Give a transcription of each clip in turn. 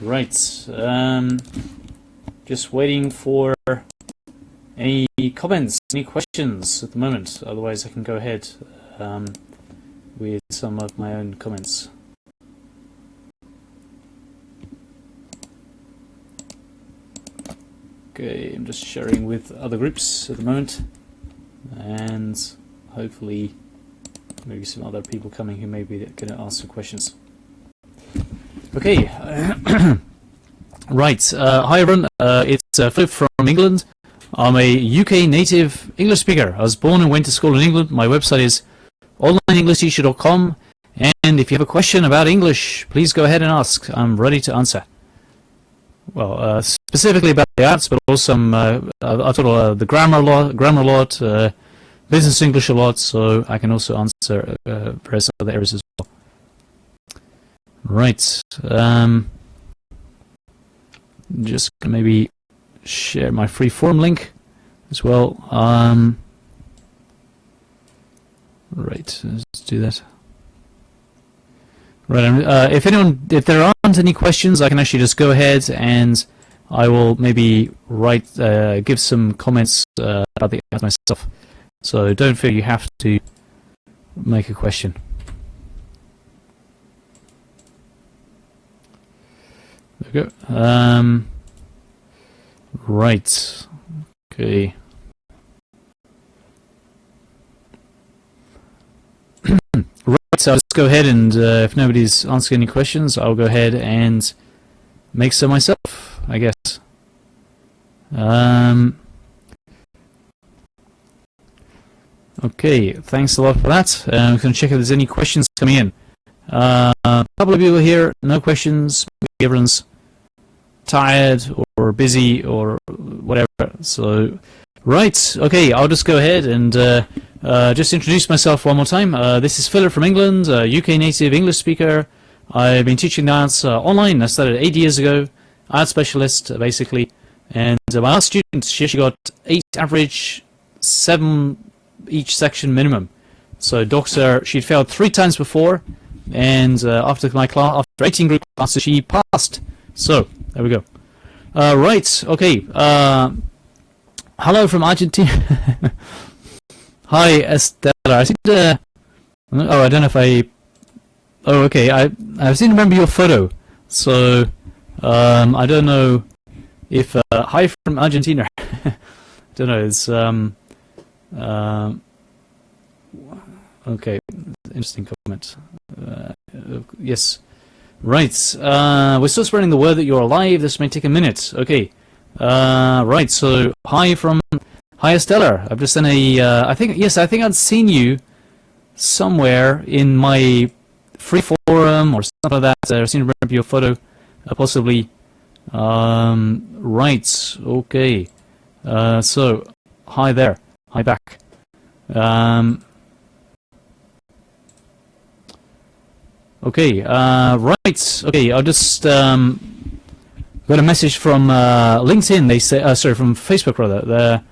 Right. Um, just waiting for any comments, any questions at the moment. Otherwise, I can go ahead um, with some of my own comments. Okay, I'm just sharing with other groups at the moment, and hopefully, maybe some other people coming who may be going to ask some questions. Okay. right. Uh, hi everyone. Uh, it's uh, Philip from England. I'm a UK native English speaker. I was born and went to school in England. My website is onlineenglishteacher.com. And if you have a question about English, please go ahead and ask. I'm ready to answer. Well, uh, specifically about the IELTS, but also some, uh, I taught uh, the grammar a lot, grammar a lot, business English a lot, so I can also answer various other areas as well. Right. Um, just maybe share my free form link as well. Um, right. Let's do that. Right. Uh, if anyone, if there aren't any questions, I can actually just go ahead and I will maybe write, uh, give some comments uh, about the myself. So don't feel you have to make a question. There we go. Um, right. Okay. right, so I'll just go ahead and uh, if nobody's asking any questions, I'll go ahead and make some myself, I guess. Um, okay, thanks a lot for that. I'm going to check if there's any questions coming in. Uh, a couple of people here, no questions. Everyone's tired or busy or whatever. So, right, okay, I'll just go ahead and uh, uh, just introduce myself one more time. Uh, this is Philip from England, UK native English speaker. I've been teaching dance uh, online. I started eight years ago, IELTS specialist basically. And uh, my last student, she actually got eight average, seven each section minimum. So doctor, she'd failed three times before, and uh, after my class, after 18 group classes, she passed. So there we go. Uh, right. Okay. Uh, hello from Argentina. Hi, Estella. I seem to. Oh, I don't know if I. Oh, okay. I I seem to remember your photo. So, um, I don't know if. Uh, hi from Argentina. Don't know. It's um. Um. Okay. Interesting comment. Uh, yes. Right, uh, we're still spreading the word that you're alive. This may take a minute. Okay. Uh, right, so hi from hi Estella. I've just sent a. Uh, I think yes, I think I'd seen you somewhere in my free forum or something like that. I've seen your photo, uh, possibly. Um, right. Okay. Uh, so hi there. Hi back. Um, Okay, uh, right. Okay, I'll just um, got a message from uh, LinkedIn. They say, uh, sorry, from Facebook rather. The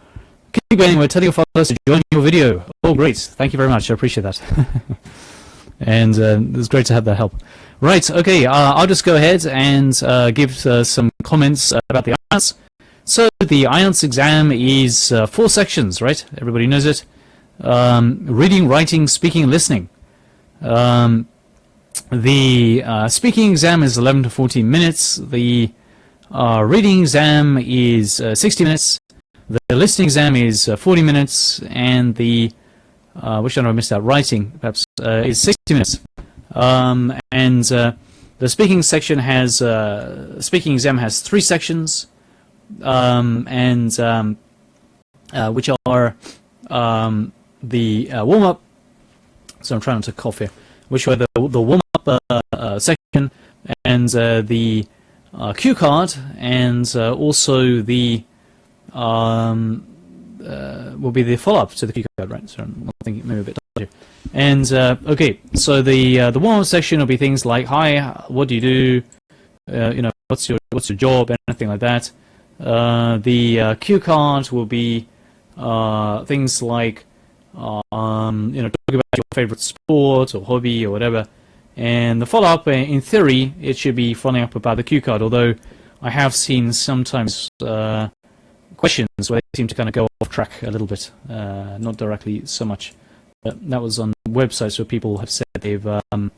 keep going. We're telling your followers to join your video. Oh, great! Thank you very much. I appreciate that. and uh, it's great to have that help. Right. Okay. Uh, I'll just go ahead and uh, give uh, some comments about the IELTS. So the IELTS exam is four sections, right? Everybody knows it. Um, reading, writing, speaking, listening. Um, the uh, speaking exam is 11 to 14 minutes. The uh, reading exam is uh, 60 minutes. The listening exam is uh, 40 minutes, and the uh, which one I missed out? Writing, perhaps, uh, is 60 minutes. Um, and the speaking section has speaking exam has three sections, um, and um, which are um, the warm up. So I'm trying not to cough here. Which were the the warm uh, uh, section and uh, the cue card and also the um, will be the follow-up to the cue card, right? So I'm thinking maybe a bit. And okay, so the the warm-up section will be things like, "Hi, what do you do? you know, what's your what's your job?" Anything like that. the cue card will be things like um, you know, talk about your favorite sport or hobby or whatever, And the follow-up, uh, in theory, it should be following up about the cue card, although I have seen sometimes uh, questions where they seem to kind of go off track a little bit, uh, not directly so much. But that was on websites where people have said they've um,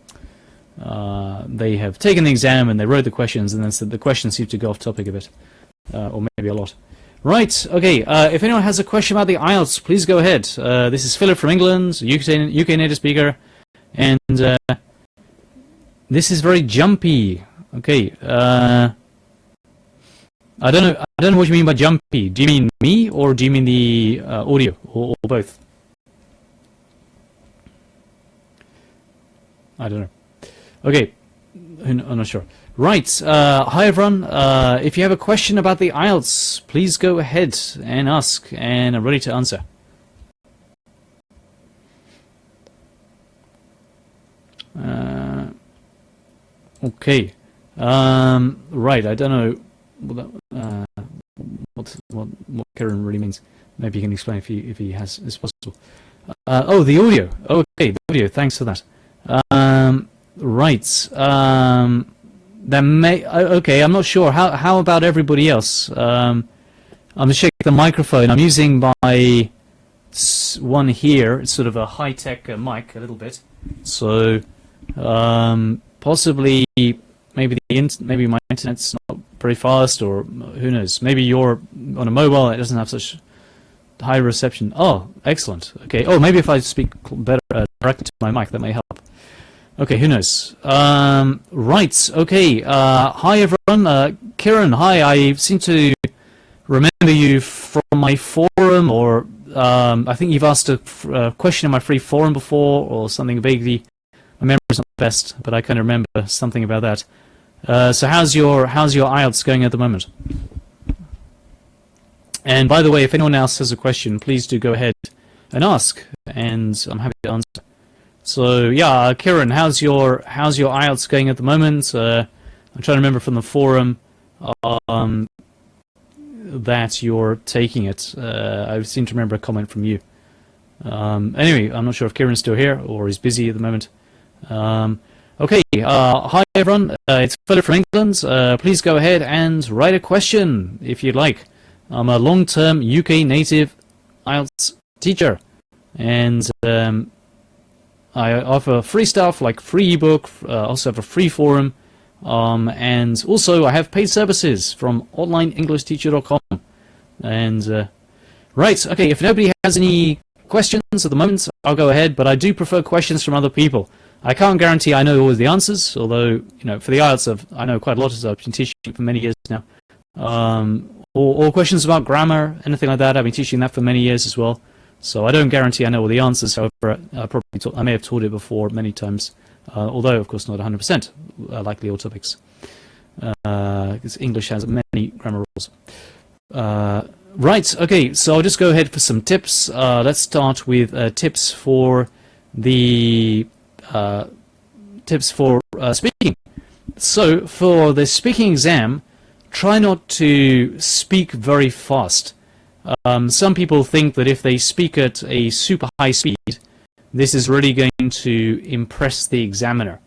uh, they have taken the exam and they wrote the questions, and then said the questions seem to go off topic a bit, uh, or maybe a lot. Right, okay, uh, if anyone has a question about the IELTS, please go ahead. Uh, this is Philip from England, UK, UK native speaker, and uh, this is very jumpy. Okay, uh, I don't know. I don't know what you mean by jumpy. Do you mean me, or do you mean the uh, audio, or, or both? I don't know. Okay, I'm not sure. Right, uh, hi everyone. Uh, if you have a question about the IELTS, please go ahead and ask, and I'm ready to answer. Uh, okay. Um, right, I don't know what, uh, what, what, what Karen really means. Maybe you can explain if he, if he has, is possible. Uh, oh, the audio. Okay, the audio. Thanks for that. Um, right. Um, that may okay. I'm not sure. How how about everybody else? Um, I'm checking the microphone. I'm using my one here. It's sort of a high tech uh, mic, a little bit. So um, possibly maybe the maybe my internet's not very fast, or who knows? Maybe you're on a mobile. It doesn't have such high reception. Oh, excellent. Okay. Oh, maybe if I speak better uh, directly to my mic, that may help. Okay, who knows? Um, right, okay. Uh, hi, everyone. Uh, Kieran, hi. I seem to remember you from my forum, or um, I think you've asked a, question in my free forum before, or something vaguely. My memory's not the best, but I kind of remember something about that. Uh, so how's your how's your IELTS going at the moment? And by the way, if anyone else has a question, please do go ahead and ask, and I'm happy to answer. So yeah, Kieran, how's your how's your IELTS going at the moment? Uh, I'm trying to remember from the forum um, that you're taking it. Uh, I seem to remember a comment from you. Um, anyway, I'm not sure if Kieran's still here or he's busy at the moment. Um, okay, uh, hi everyone, uh, it's Philip from England. Uh, please go ahead and write a question if you'd like. I'm a long-term UK native IELTS teacher, and um, I offer free stuff like free ebook, uh, also have a free forum, um, and also I have paid services from onlineenglishteacher.com. And uh, right, okay, if nobody has any questions at the moment, I'll go ahead, but I do prefer questions from other people. I can't guarantee I know all the answers, although, you know, for the IELTS, I've, I know quite a lot as I've been teaching for many years now. Um, or, or questions about grammar, anything like that, I've been teaching that for many years as well. So I don't guarantee I know all the answers. However, I probably taught, I may have taught it before many times, uh, although of course not 100% uh, likely all topics, because uh, English has many grammar rules. Uh, right. Okay. So I'll just go ahead for some tips. Uh, let's start with uh, tips for the tips for speaking. So for the speaking exam, try not to speak very fast. Um, some people think that if they speak at a super high speed, this is really going to impress the examiner.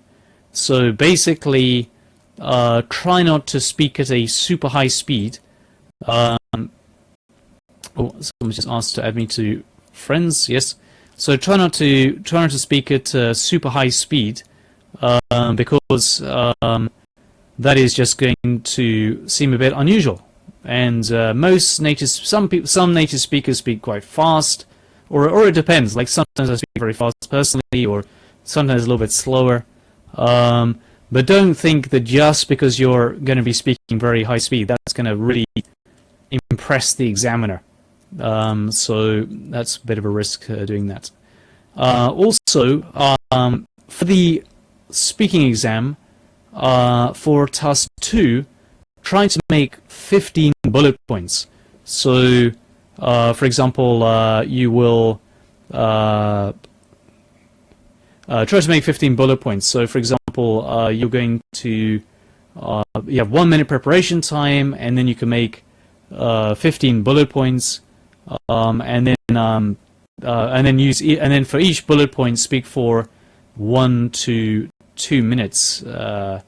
So basically, uh, try not to speak at a super high speed. Um, oh, someone just asked to add me to friends. Yes. So try not to try not to speak at uh, super high speed um, because um, that is just going to seem a bit unusual and uh, most native some people some native speakers speak quite fast or or it depends. Like sometimes I speak very fast personally or sometimes a little bit slower. Um, but don't think that just because you're going to be speaking very high speed that's going to really impress the examiner. Um, so that's a bit of a risk uh, doing that. Uh, also um, for the speaking exam uh, for task 2 try to make 15 bullet points. So, uh, for example, uh, you will uh, uh try to make 15 bullet points. So, for example, uh, you're going to you have one minute preparation time, and then you can make 15 bullet points, um, and then um, and then use e and then for each bullet point speak for one to two minutes. Uh,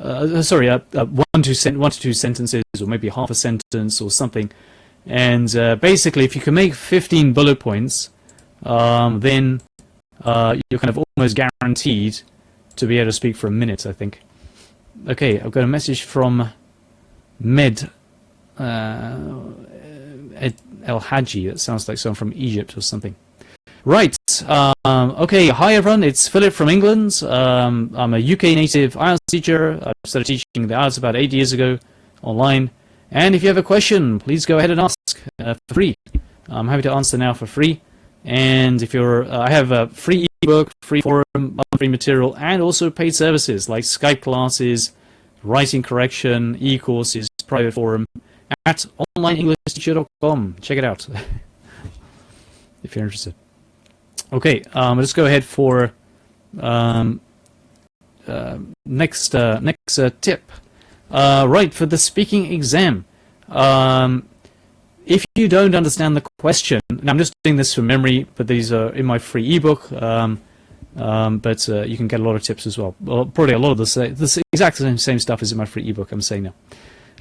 uh, sorry, uh, uh, one, to sen- one to two sentences, or maybe half a sentence or something. And uh, basically, if you can make 15 bullet points, um, then uh, you're kind of almost guaranteed to be able to speak for a minute, I think. Okay, I've got a message from Med uh, El Haji. That sounds like someone from Egypt or something. Right. Um, okay. Hi everyone. It's Philip from England. Um, I'm a UK native IELTS teacher. I started teaching the IELTS about eight years ago online. And if you have a question, please go ahead and ask uh, for free. I'm happy to answer now for free. And if you're, uh, I have a free ebook, free forum, free material, and also paid services like Skype classes, writing correction, e-courses, private forum at onlineenglishteacher.com. Check it out if you're interested. Okay, um, let's go ahead for um, uh, next uh, next uh, tip. Uh, right for the speaking exam. Um, if you don't understand the question, and I'm just doing this from memory, but these are in my free ebook. Um, um, but uh, you can get a lot of tips as well. well probably a lot of the, the exact same, same stuff as in my free ebook. I'm saying now.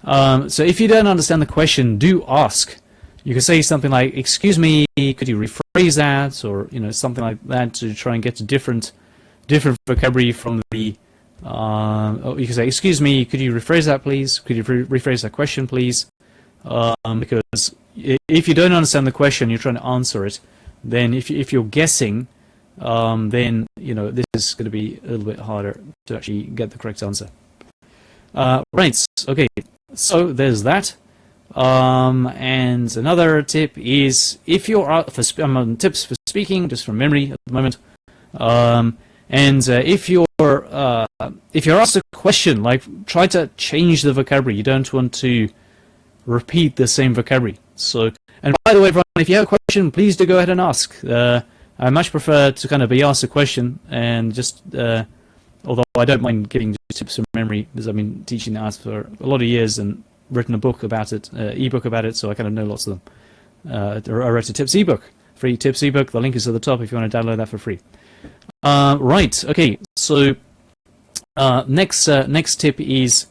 Um, so if you don't understand the question, do ask. You can say something like, "Excuse me, could you rephrase that?" or you know something like that to try and get a different different vocabulary from the. Uh, you can say, "Excuse me, could you rephrase that, please? Could you re rephrase that question, please?" Um, because if you don't understand the question, you're trying to answer it. Then, if if you're guessing, um, then you know this is going to be a little bit harder to actually get the correct answer. Uh, right. Okay. So there's that. Um, and another tip is if you're out for I'm tips for speaking, just from memory at the moment. Um, and uh, if you're uh, if you're asked a question, like try to change the vocabulary. You don't want to repeat the same vocabulary. So, and by the way, everyone, if you have a question, please do go ahead and ask. Uh, I much prefer to kind of be asked a question and just, uh, although I don't mind giving tips from memory, because I've been teaching the IELTS for a lot of years and written a book about it, uh, ebook about it, so I kind of know lots of them. Uh, I wrote a tips ebook, free tips ebook. The link is at the top if you want to download that for free. Uh, right. Okay. So uh, next uh, next tip is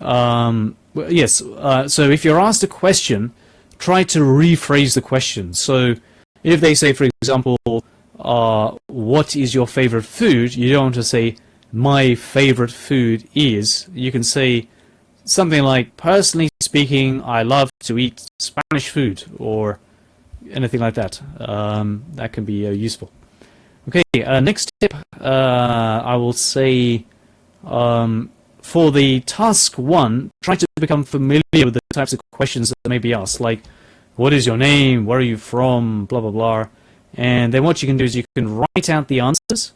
um, yes. Uh, so if you're asked a question, try to rephrase the question. So if they say, for example, what is your favorite food? You don't want to say, my favorite food is. You can say something like, personally speaking, I love to eat Spanish food, or anything like that. Um, that can be uh, useful. Okay, uh, next tip, uh, I will say, um, for the task one, try to become familiar with the types of questions that may be asked, like, what is your name, where are you from, blah, blah, blah. And then what you can do is you can write out the answers,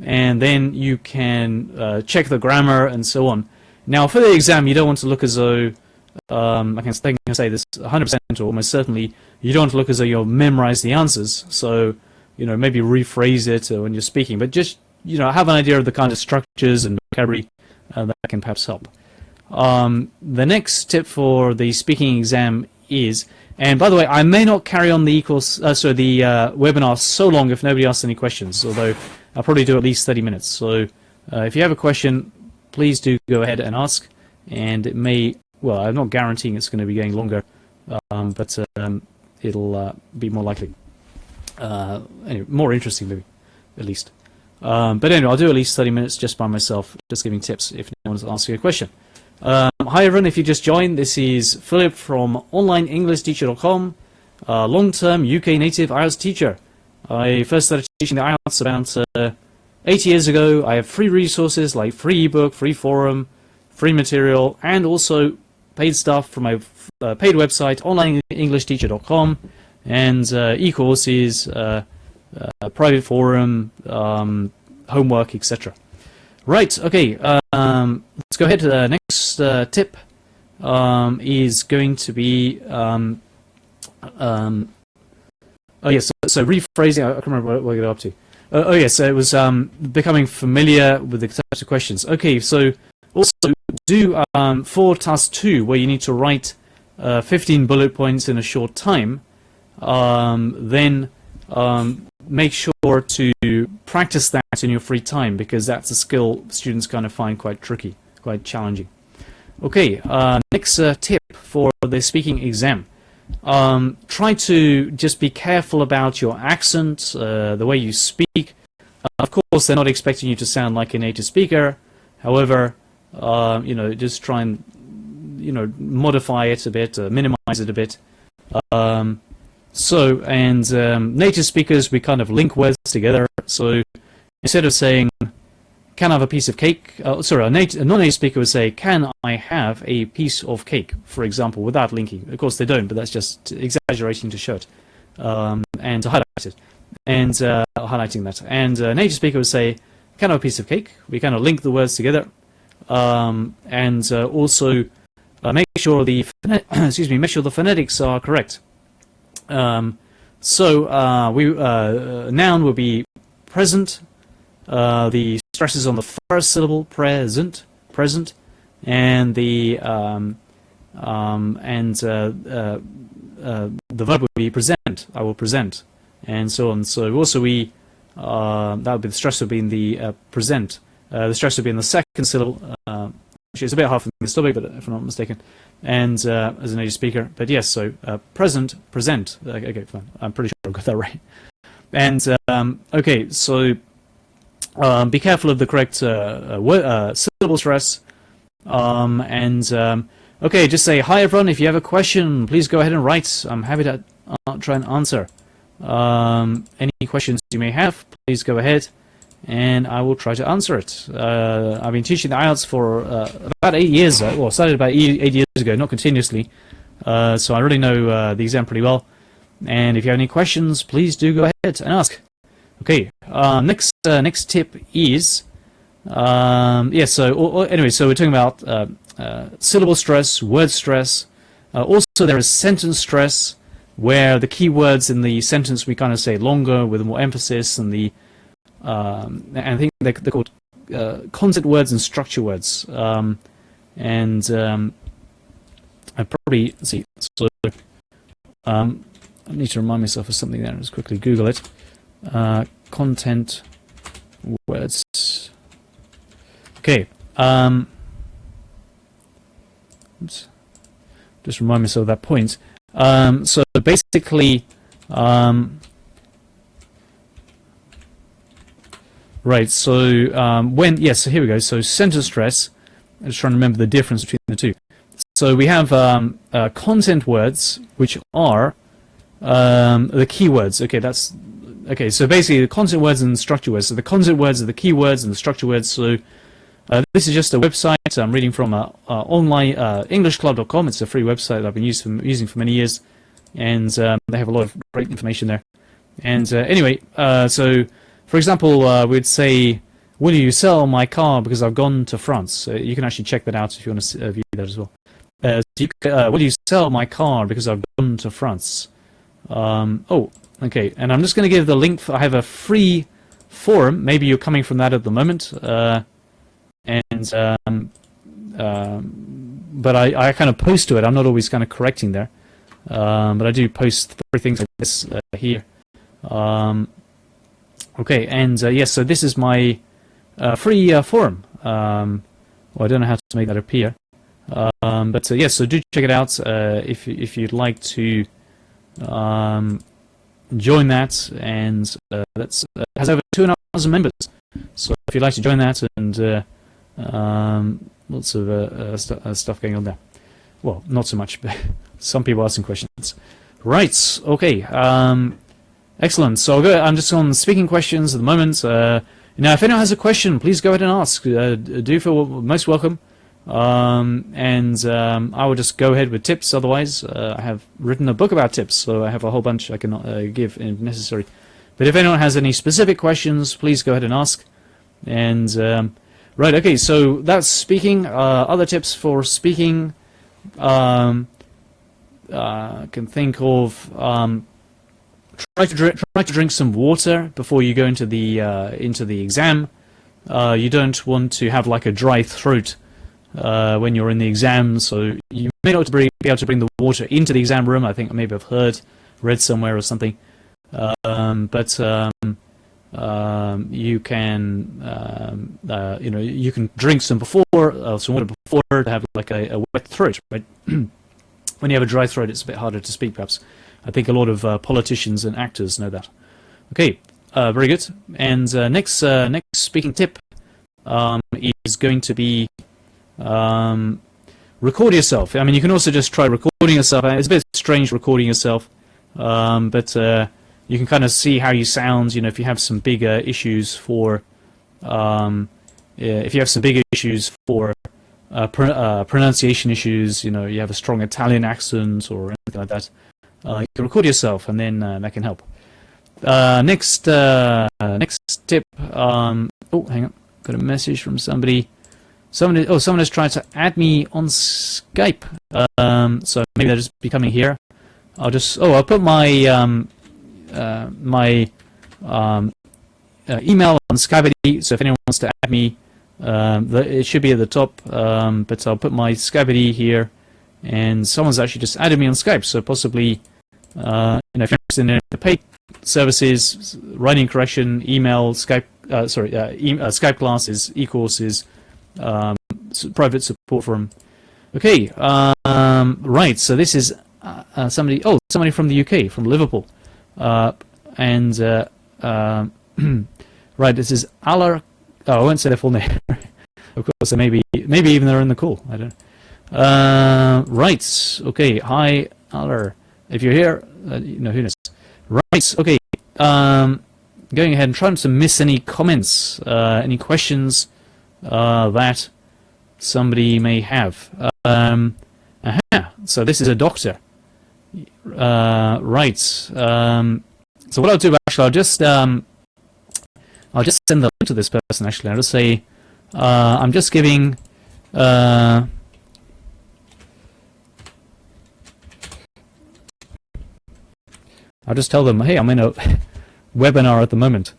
and then you can uh, check the grammar and so on. Now, for the exam, you don't want to look as though, um, I, can, say this 100% or almost certainly, you don't want to look as though you'll memorized the answers. So, you know, maybe rephrase it uh, when you're speaking, but just, you know, have an idea of the kind of structures and vocabulary uh, that can perhaps help. Um, the next tip for the speaking exam is and by the way, I may not carry on the equals, uh, sorry, the uh, webinar so long if nobody asks any questions, although I'll probably do at least 30 minutes. So uh, if you have a question, please do go ahead and ask. And it may, well, I'm not guaranteeing it's going to be going longer, um, but um, it'll uh, be more likely. Uh, anyway, more interesting maybe, at least. Um, but anyway, I'll do at least 30 minutes just by myself, just giving tips if anyone wants to ask you a question. Um, hi everyone, if you just joined, this is Philip from OnlineEnglishTeacher.com, a long-term UK native IELTS teacher. I first started teaching the IELTS about uh, eight years ago. I have free resources like free ebook, free forum, free material, and also paid stuff from my uh, paid website, OnlineEnglishTeacher.com, and uh, e-courses, uh, uh, private forum, um, homework, etc. Right, okay, um, let's go ahead to the next uh, tip. Um, is going to be um, um, oh yes, so, so, rephrasing. I can't remember what, what I got up to. Uh, oh yes, so it was um, becoming familiar with the types of questions. Okay, so also do um, for task two, where you need to write uh, 15 bullet points in a short time. Um, then make sure to practice that in your free time because that's a skill students kind of find quite tricky, quite challenging. Okay, uh, next uh, tip for the speaking exam. Um, try to just be careful about your accent, uh, the way you speak. Uh, of course, they're not expecting you to sound like a native speaker. However, uh, you know, just try and you know modify it a bit, uh, minimize it a bit. Um, so, and um, native speakers, we kind of link words together. So, instead of saying "Can I have a piece of cake?" Uh, sorry, a, a non-native speaker would say "Can I have a piece of cake?" For example, without linking. Of course, they don't, but that's just exaggerating to show it um, and to highlight it, and uh, highlighting that. And a native speaker would say "Can I have a piece of cake?" We kind of link the words together, um, and uh, also uh, make sure the excuse me, make sure the phonetics are correct. Um, so uh, we uh, noun will be present. Uh, the stress is on the first syllable, present, present, and the um, um, and uh, uh, uh, the verb will be present. I will present, and so on. So also we that would be the stress would be in the present. the stress would be in the second syllable. Actually, it's a bit hard me to but if I'm not mistaken and uh, as a native speaker. But yes, so uh, present, present. Okay, fine. I'm pretty sure I got that right. And um, okay, so um, be careful of the correct uh, uh, uh syllable stress. Um, and um, okay, just say hi everyone. If you have a question, please go ahead and write. I'm happy to uh, try and answer. Um, any questions you may have, please go ahead and I will try to answer it. Uh, I've been teaching the IELTS for uh, about eight years, uh, well, started about eight years ago, not continuously, uh, so I really know the exam pretty well. And if you have any questions, please do go ahead and ask. Okay, uh, next tip is, um, yeah, so or, or, anyway, so we're talking about syllable stress, word stress. also, there is sentence stress, where the key words in the sentence we kind of say longer with more emphasis, and the um, and I think they're, they're called uh, concept words and structure words. Um, and um, I probably see. So um, I need to remind myself of something there. Just quickly Google it. Uh, content words. Okay. Um, oops. Just remind myself of that point. Um, so basically, um, Right, so um, when, yes, yeah, so here we go. So sentence stress, I'm just trying to remember the difference between the two. So we have um, uh, content words, which are um, the keywords. Okay, that's, okay, so basically the content words and structure words. So the content words are the keywords and the structure words. So uh, this is just a website I'm reading from uh, uh, online, uh, englishclub.com. It's a free website that I've been for, using for many years. And um, they have a lot of great information there. And uh, anyway, uh, so for example, we'd say, will you sell my car because I've gone to France? You can actually check that out if you want to view that as well. Uh, you, will you sell my car because I've gone to France? Um, oh, okay. And I'm just going to give the link. For, I have a free forum. Maybe you're coming from that at the moment. Uh, and um, um, but I, I kind of post to it. I'm not always kind of correcting there. Um, but I do post three things like this here. Um, Okay, and uh, yes, so this is my uh, free uh, forum. Um, well, I don't know how to make that appear. Um, but yes, so do check it out if, if you'd like to um, join that. And that's has over 2,500 members. So if you'd like to join that and um, lots of uh, st uh, stuff going on there. Well, not so much, but some people asking questions. Right, okay. Um, Excellent. So go, I'm just on speaking questions at the moment. Uh, now, if anyone has a question, please go ahead and ask. Uh, do feel most welcome. Um, and um, I will just go ahead with tips. Otherwise, uh, I have written a book about tips, so I have a whole bunch I can uh, give if necessary. But if anyone has any specific questions, please go ahead and ask. And um, right, okay. So that's speaking. Uh, other tips for speaking. Um, uh, I can think of um, try to drink, try to drink some water before you go into the uh, into the exam. Uh, you don't want to have like a dry throat uh, when you're in the exam, so you may not be able to bring the water into the exam room. I think maybe I've heard, read somewhere or something. um, but um, um, you can um, uh, you know you can drink some before uh, some water before to have like a, a wet throat. Right? when you have a dry throat, it's a bit harder to speak. Perhaps I think a lot of uh, politicians and actors know that. Okay, uh, very good. And uh, next uh, next speaking tip um, is going to be um, record yourself. I mean, you can also just try recording yourself. It's a bit strange recording yourself, um, but you can kind of see how you sound. You know, if you have some bigger issues for, um, if you have some bigger issues for uh, pr uh, pronunciation issues, you know, you have a strong Italian accent or anything like that, uh, you can record yourself, and then uh, that can help. Uh, next, uh, next tip. Um, oh, hang on, got a message from somebody. Someone, oh, someone has tried to add me on Skype. Um, so maybe they're just becoming here. I'll just, oh, I'll put my um, uh, my um, uh, email on Skype ID. So if anyone wants to add me, um, the, it should be at the top. Um, but I'll put my Skype ID here, and someone's actually just added me on Skype. So possibly, uh, you know, if you're interested in the paid services, writing correction, email, Skype, uh, sorry, uh, e uh, Skype classes, e-courses, um, private support from. Okay, um, right. So this is uh, somebody. Oh, somebody from the UK, from Liverpool. Uh, and uh, um, right, this is Aller. Oh, I won't say their full name. of course, maybe maybe even they're in the call. I don't. Uh, right. Okay. Hi, Aller. If you're here, uh, you know who knows. Right. Okay. Um, going ahead and trying to miss any comments, uh, any questions uh, that somebody may have. Um, aha. So this is a doctor. Uh, right. Um, so what I'll do actually, I'll just um, I'll just send the link to this person. Actually, I'll just say uh, I'm just giving. Uh, I'll just tell them, hey, I'm in a webinar at the moment.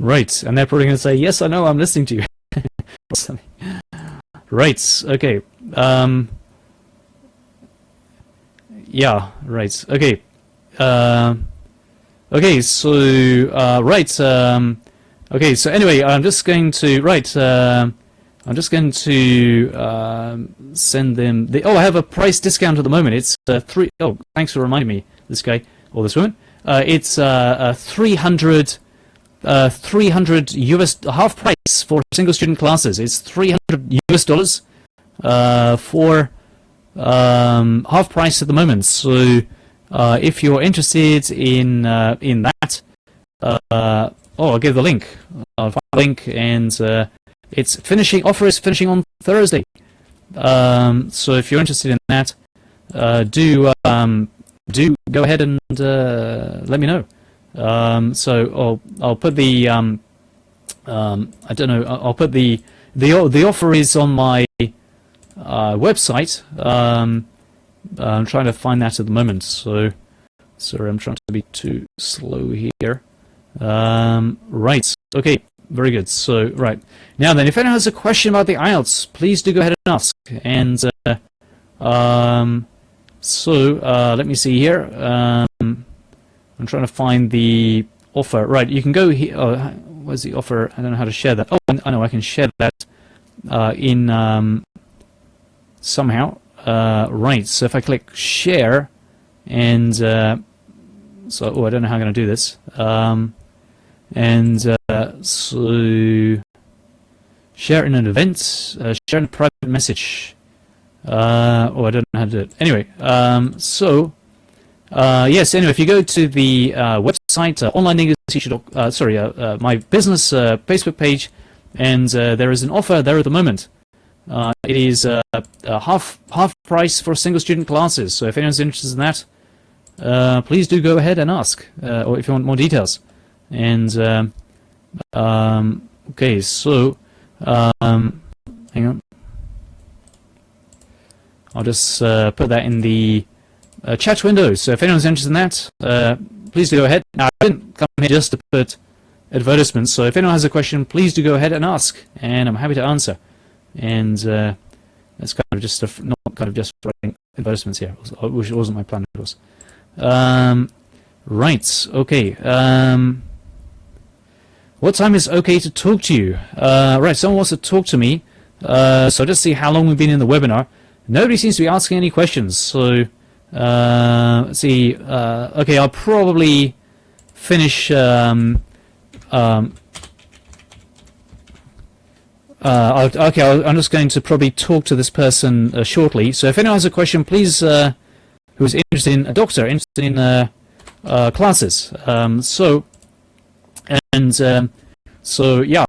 Right, and they're probably going to say, yes, I know, I'm listening to you. right, okay. Um, yeah, right, okay. Uh, okay, so, uh, right, um, okay, so anyway, I'm just going to, right, uh, I'm just going to um, send them the, oh, I have a price discount at the moment. It's uh, three, oh, thanks for reminding me, this guy, or this woman. Uh, it's uh, 300 uh, 300 US half price for single student classes. It's 300 US dollars uh, for um, half price at the moment. So uh, if you're interested in uh, in that, uh, oh, I'll give the link. I'll find the link, and uh, it's finishing. Offer is finishing on Thursday. Um, so if you're interested in that, do um, do go ahead and let me know. Um, so I'll I'll put the um, um, I don't know I'll put the the the offer is on my uh, website. Um, I'm trying to find that at the moment. So sorry, I'm trying to be too slow here. Um, right. Okay. Very good. So right now then, if anyone has a question about the IELTS, please do go ahead and ask. And uh, um, so uh, let me see here. I'm trying to find the offer. Right, you can go here. Oh, where's the offer? I don't know how to share that. Oh, I know I can share that uh, in um, somehow. Uh, right, so if I click share, and uh, so oh, I don't know how I'm going to do this. Um, and uh, so share in an event, uh, share in a private message. Uh, oh, I don't know how to do it. Anyway, um, so uh, yes, anyway, if you go to the uh, website, uh, uh, sorry, uh, uh, my business Facebook page, and there is an offer there at the moment. it is half half price for single student classes. So if anyone's interested in that, please do go ahead and ask, or if you want more details. And um, um okay, so um, hang on, I'll just put that in the uh, chat windows. So if anyone's interested in that, uh, please do go ahead. Now, I didn't come here just to put advertisements, so if anyone has a question, please do go ahead and ask, and I'm happy to answer. And uh, It's kind of just a, not kind of just writing advertisements here, which wasn't my plan, of course. Um, right, okay. Um, what time is okay to talk to you? Uh, right, someone wants to talk to me. Uh, so just see how long we've been in the webinar. Nobody seems to be asking any questions. So uh, let's see. Uh, okay, I'll probably finish. Um, um, uh, okay, I'm just going to probably talk to this person uh, shortly. So if anyone has a question, please, uh, who's interested in a doctor, interested in uh, uh, classes. Um, so, and um, so yeah.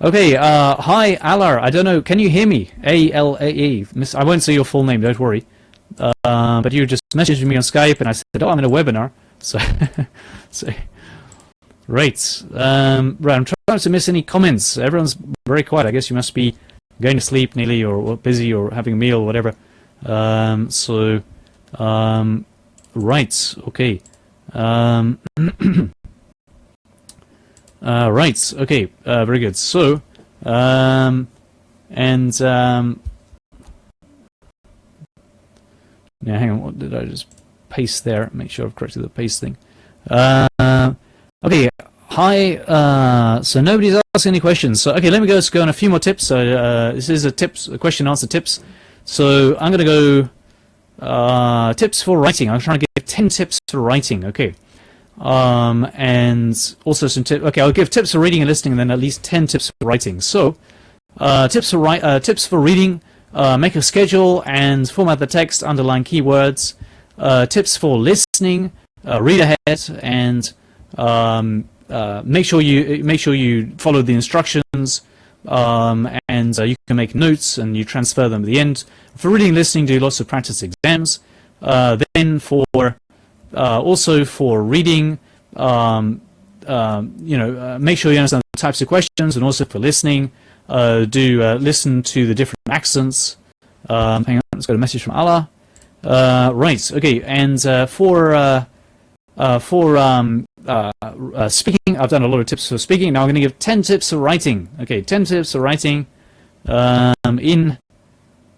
Okay, uh, hi Alar. I don't know. Can you hear me? A L A E. Miss, I won't say your full name. Don't worry. But you just messaged me on Skype, and I said, "Oh, I'm in a webinar." So, so Right. Um, right. I'm trying to miss any comments. Everyone's very quiet. I guess you must be going to sleep nearly or busy or having a meal or whatever. Um, so, um, right. Okay. Um, uh, right. Okay. Uh, very good. So, um, and um, now hang on. What did I just paste there? Make sure I've corrected the paste thing. Uh, Okay, hi. Uh, so nobody's asking any questions. So okay, let me go. Go on a few more tips. So uh, this is a tips, a question answer tips. So I'm gonna go uh, tips for writing. I'm trying to give ten tips for writing. Okay, um, and also some tips. Okay, I'll give tips for reading and listening, and then at least ten tips for writing. So uh, tips for write, uh, tips for reading. Uh, make a schedule and format the text, underline keywords. tips for listening. read ahead and um, uh, make sure you make sure you follow the instructions, um, and uh, you can make notes and you transfer them at the end. For reading and listening, do lots of practice exams. Uh, then for uh, also for reading, um, you know, uh, make sure you understand the types of questions, and also for listening, uh, do listen to the different accents. Um, hang on, let's got a message from Allah. right, okay, and for for um, uh, uh, speaking. I've done a lot of tips for speaking. Now I'm going to give 10 tips for writing. Okay, 10 tips for writing um, in,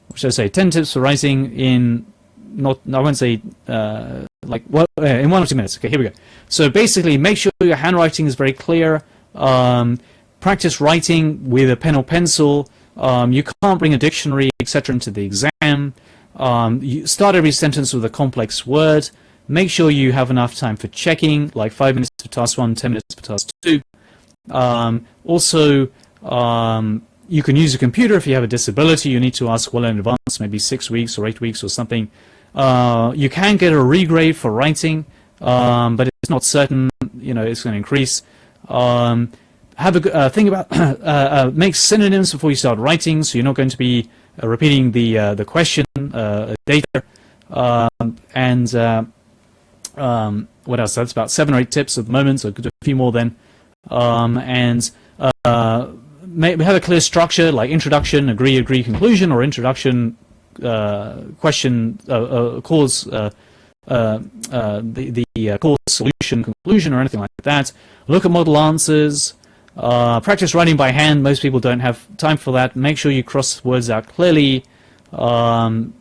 what should I say, 10 tips for writing in, not, I won't say, uh, like, uh, in one or two minutes. Okay, here we go. So basically, make sure your handwriting is very clear. Um, practice writing with a pen or pencil. Um, you can't bring a dictionary, etc., into the exam. Um, you start every sentence with a complex word. Make sure you have enough time for checking, like 5 minutes for task 1, 10 minutes for task 2. Um, also, um, you can use a computer if you have a disability. You need to ask well in advance, maybe 6 weeks or 8 weeks or something. Uh, you can get a regrade for writing, um, but it's not certain, you know, it's going to increase. Um, have a uh, think about uh, uh, make synonyms before you start writing, so you're not going to be uh, repeating the uh, the question uh, data, um, and um, what else? That's about seven or eight tips at the moment, so I could do a few more then. Um, and we have a clear structure like introduction, agree, agree, conclusion, or introduction, question, cause, the, the cause, solution, conclusion, or anything like that. Look at model answers. Practice writing by hand. Most people don't have time for that. Make sure you cross words out clearly, um,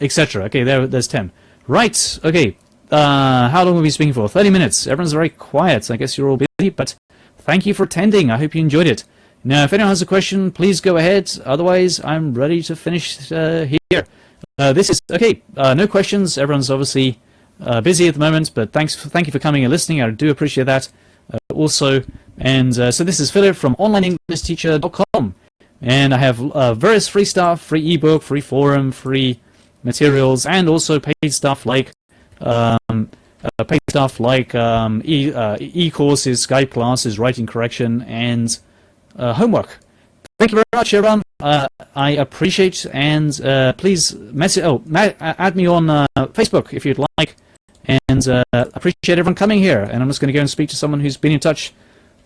etc. Okay, there, there's 10. Right, okay. Uh, how long have we been speaking for? 30 minutes. Everyone's very quiet. So I guess you're all busy, but thank you for attending. I hope you enjoyed it. Now, if anyone has a question, please go ahead. Otherwise, I'm ready to finish uh, here. Uh, this is, okay, uh, no questions. Everyone's obviously uh, busy at the moment, but thanks for, thank you for coming and listening. I do appreciate that uh, also. And so this is Philip from onlineenglishteacher.com. And I have various free stuff, free ebook, free forum, free materials, and also paid stuff like um, uh, paid stuff like um, e, uh, e-courses, Skype classes, writing correction, and uh, homework. Thank you very much, everyone. Uh, I appreciate and uh, please message. Oh, add me on uh, Facebook if you'd like, and appreciate everyone coming here. And I'm just going to go and speak to someone who's been in touch.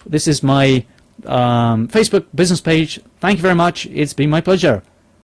This is my um, Facebook business page. Thank you very much. It's been my pleasure.